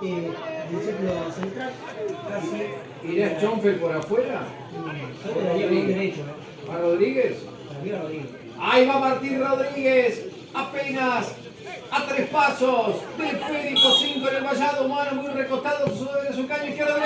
volante del círculo central, casi. ¿Irá Schonfeld por afuera? Yo le daría derecho, ¿A Rodríguez? Para mí Rodríguez. Ahí va Martín Rodríguez, apenas a tres pasos del Férico 5 en el vallado humano, muy recostado sobre su caño izquierdo.